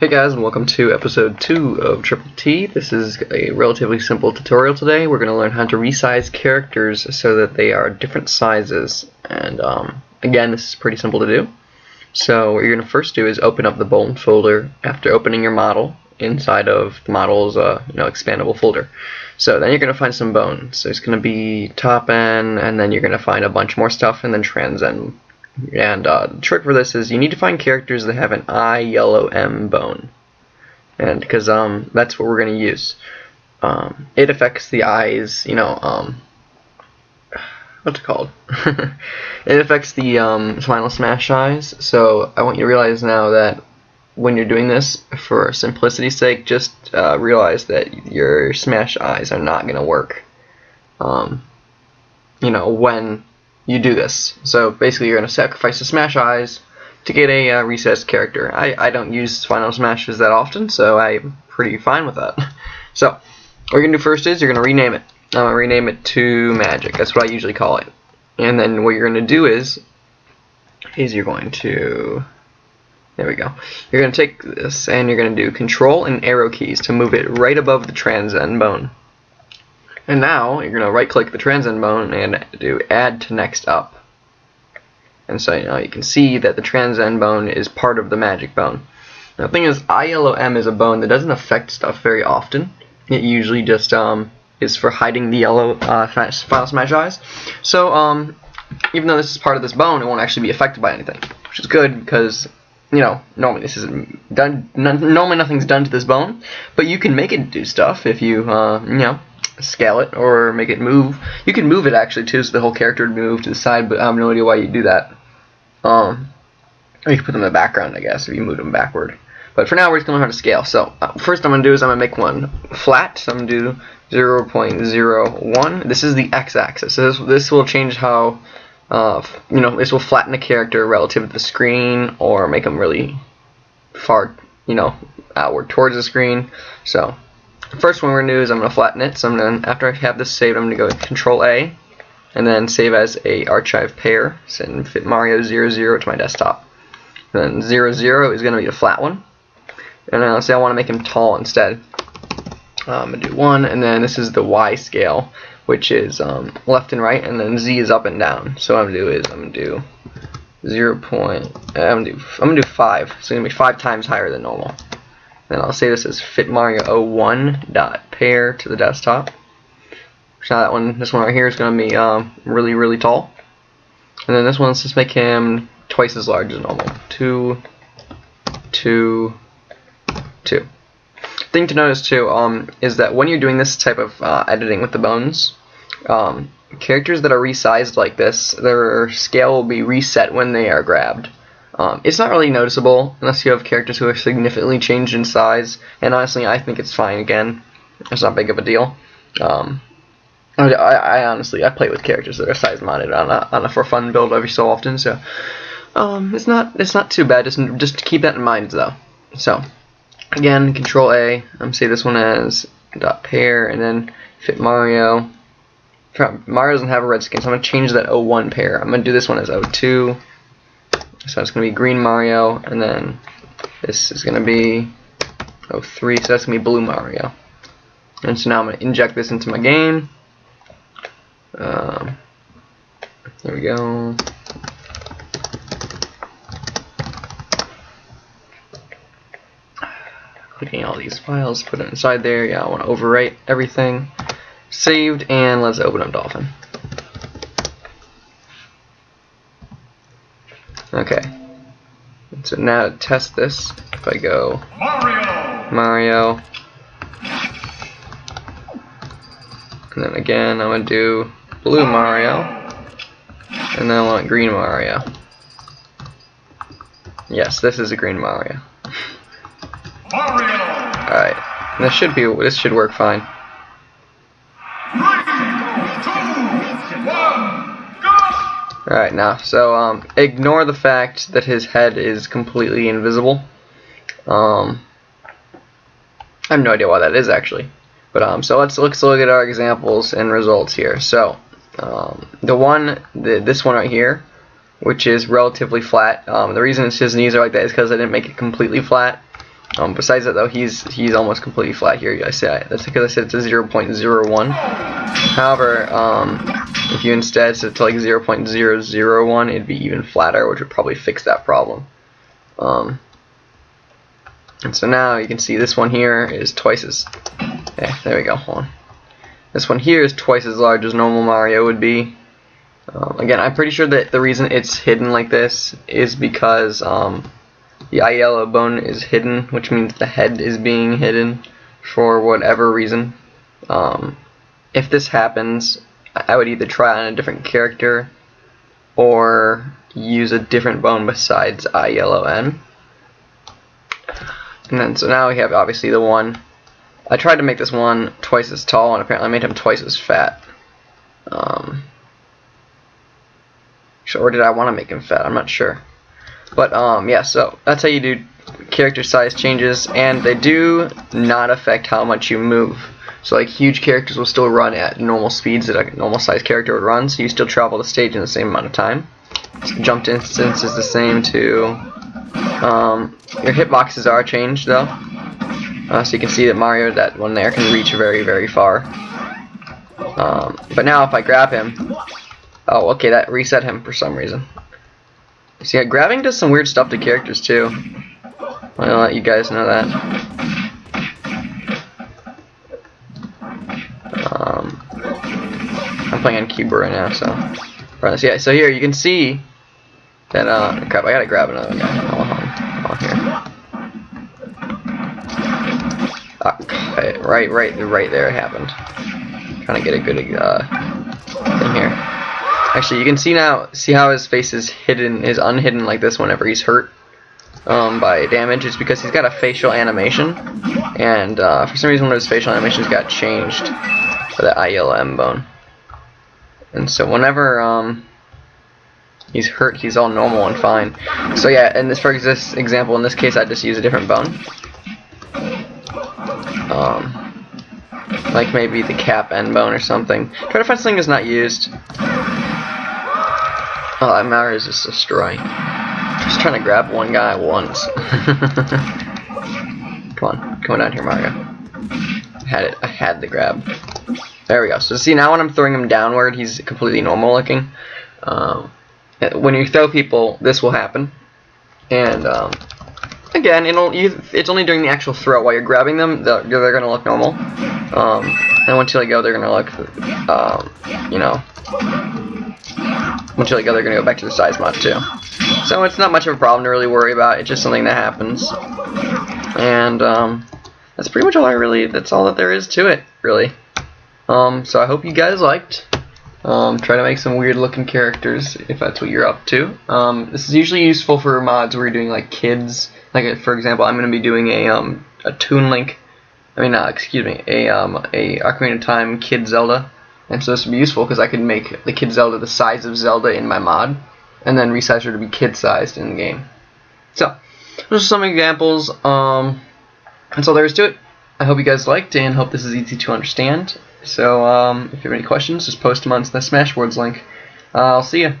Hey guys and welcome to episode 2 of Triple T. This is a relatively simple tutorial today. We're going to learn how to resize characters so that they are different sizes and um, again this is pretty simple to do. So what you're going to first do is open up the bone folder after opening your model inside of the model's uh, you know expandable folder. So then you're going to find some bones. So it's going to be TopN and then you're going to find a bunch more stuff and then TransN and uh, the trick for this is you need to find characters that have an EyeYellowM bone. And because um, that's what we're going to use. Um, it affects the eyes, you know, um, what's it called? it affects the um, Final Smash eyes. So I want you to realize now that when you're doing this, for simplicity's sake, just uh, realize that your Smash eyes are not going to work. Um, you know, when you do this. So basically you're going to sacrifice the Smash Eyes to get a uh, recessed character. I, I don't use Final Smashes that often, so I'm pretty fine with that. so what you're going to do first is you're going to rename it. I'm going to rename it to Magic. That's what I usually call it. And then what you're going to do is, is you're going to, there we go. You're going to take this and you're going to do Control and arrow keys to move it right above the TransN bone. And now you're going to right click the TransN bone and do add to next up. And so you know you can see that the TransN bone is part of the magic bone. Now, the thing is, ILOM is a bone that doesn't affect stuff very often. It usually just um, is for hiding the yellow uh, Final Smash eyes. So um, even though this is part of this bone, it won't actually be affected by anything, which is good because you know normally this isn't done. normally nothing's done to this bone, but you can make it do stuff if you uh, you know scale it or make it move. You can move it actually too, so the whole character would move to the side, but I have no idea why you do that. Um, you can put them in the background, I guess, if you move them backward. But for now, we're just going to learn how to scale. So uh, first I'm going to do is I'm going to make one flat. So I'm going to do 0 0.01. This is the x-axis. So this, this will change how, uh, you know, this will flatten the character relative to the screen or make them really far, you know, outward towards the screen. So first one we're going to do is I'm going to flatten it. So I'm going to, after I have this saved, I'm going to go with Control A and then save as a archive pair. Send fit Mario 00 to my desktop. And then 00 is going to be a flat one. And then let's say I want to make him tall instead. I'm going to do 1, and then this is the Y scale, which is um, left and right, and then Z is up and down. So what I'm going to do is I'm going to do 0. Point, I'm going to do I'm going to do 5. So it's going to be 5 times higher than normal. Then I'll say this is fitmario01 dot pair to the desktop. So that one, this one right here is going to be um, really, really tall. And then this one, let's just make him twice as large as normal. Two, two, two. Thing to notice too um, is that when you're doing this type of uh, editing with the bones, um, characters that are resized like this, their scale will be reset when they are grabbed. Um, it's not really noticeable unless you have characters who are significantly changed in size, and honestly, I think it's fine again. It's not big of a deal. Um, I, I, honestly, I play with characters that are size modded on a, on a for fun build every so often, so um, it's not it's not too bad. Just just keep that in mind though. So again, Control A. I'm say this one as dot pair, and then fit Mario. Mario doesn't have a red skin, so I'm gonna change that 01 pair. I'm gonna do this one as 02. So it's going to be green Mario, and then this is going to be 03, so that's going to be blue Mario. And so now I'm going to inject this into my game. Um, there we go. Clicking all these files, put it inside there. Yeah, I want to overwrite everything. Saved, and let's open up Dolphin. Okay. So now to test this, if I go Mario, Mario, and then again I'm gonna do blue Mario, and then I want green Mario. Yes, this is a green Mario. Mario, Alright, this should be this should work fine. Alright, now, so, um, ignore the fact that his head is completely invisible. Um, I have no idea why that is, actually. But, um, so let's, let's look at our examples and results here. So, um, the one, the, this one right here, which is relatively flat. Um, the reason his knees are like that is because I didn't make it completely flat. Um, besides that, though, he's he's almost completely flat here. I say that's because I said it's a 0.01. However, um, if you instead set it to like 0.001, it'd be even flatter, which would probably fix that problem. Um, and so now you can see this one here is twice as. Okay, there we go. Hold on. This one here is twice as large as normal Mario would be. Um, again, I'm pretty sure that the reason it's hidden like this is because um, the yellow bone is hidden, which means the head is being hidden for whatever reason. Um, if this happens, I would either try on a different character or use a different bone besides eye yellow N. And then so now we have obviously the one. I tried to make this one twice as tall, and apparently I made him twice as fat. Um, or did I want to make him fat? I'm not sure. But um, yeah, so that's how you do character size changes, and they do not affect how much you move. So like huge characters will still run at normal speeds that a normal size character would run, so you still travel the stage in the same amount of time. Jump distance is the same too. Um, your hitboxes are changed though. Uh, so you can see that Mario, that one there, can reach very, very far. Um, but now if I grab him, oh, okay, that reset him for some reason. See, yeah, grabbing does some weird stuff to characters too. Gonna let you guys know that. Um, I'm playing on keyboard right now, so. So yeah, so here you can see that. Uh, crap, I gotta grab another guy. Hold on, here. Okay, right, right, right there it happened. Trying to get a good uh, thing here. Actually, you can see now, see how his face is hidden, is unhidden like this whenever he's hurt um, by damage. It's because he's got a facial animation, and uh, for some reason one of his facial animations got changed for the ILM bone. And so whenever um, he's hurt, he's all normal and fine. So yeah, in this for this example, in this case, I just use a different bone. Um, like maybe the cap end bone or something. Try to find something that's not used. Oh, that Mario is just destroying. Just trying to grab one guy once. come on, come on down here, Mario. I had it. I had the grab. There we go. So see now when I'm throwing him downward, he's completely normal looking. Um, when you throw people, this will happen. And um, again, it'll you, it's only during the actual throw. While you're grabbing them, they're, they're going to look normal. Um, and once you let go, they're going to look, um, you know, let go, they're going to go back to the size mod too. So it's not much of a problem to really worry about. It's just something that happens. And um, that's pretty much all I really, that's all that there is to it, really. Um, so I hope you guys liked. Um, try to make some weird looking characters if that's what you're up to. Um, this is usually useful for mods where you're doing like kids. Like for example, I'm going to be doing a um, a Toon Link. I mean, uh, excuse me, a um, a Ocarina of Time Kid Zelda. And so this would be useful because I could make the Kid Zelda the size of Zelda in my mod, and then resize her to be kid sized in the game. So those are some examples. Um, that's all there is to it. I hope you guys liked and hope this is easy to understand. So um, if you have any questions, just post them on the Smashboards link. Uh, I'll see you.